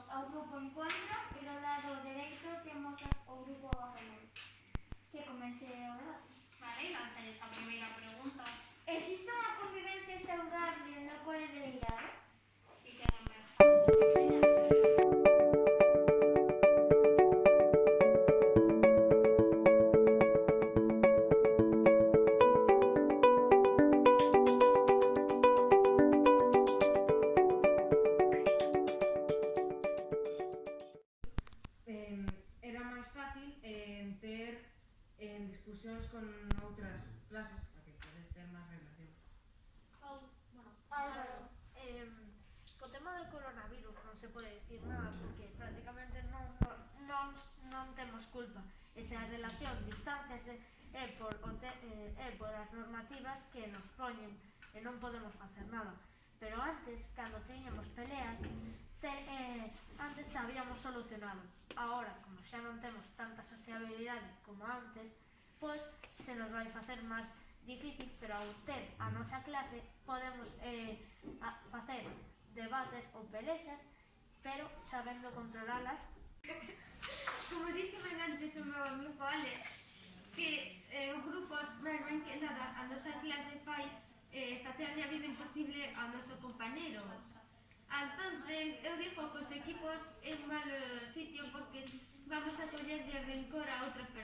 temos ao grupo Encontro e do lado dereito temos o grupo Arremón. Que comece o debate. Vale, lanzaré esa primeira pregunta. Existe unha convivencia saudable no cole de en discusións con outras clases para que podes ter máis relación. Bueno, Álvaro, eh, co tema do coronavirus non se pode dicir nada porque prácticamente non, non, non, non temos culpa. Esa relación, distancias, é, é, por, o te, eh, é por as normativas que nos poñen e non podemos facer nada. Pero antes, cando tiñamos peleas, te, eh, antes sabíamos solucionalo. Ahora, como xa non temos tanta mobilidade como antes, pois se nos vai facer máis difícil, pero ao ter a nosa mm. clase podemos eh, a, facer debates ou pelexas, pero sabendo controlalas. Como dixemen antes o meu amigo Alex, que eh, os grupos máis ben que nada a nosa clase fai eh, facerle a vida imposible ao noso compañero. Entonces, eu digo que os equipos é malo sitio porque vamos a coller de rencor a outras personas.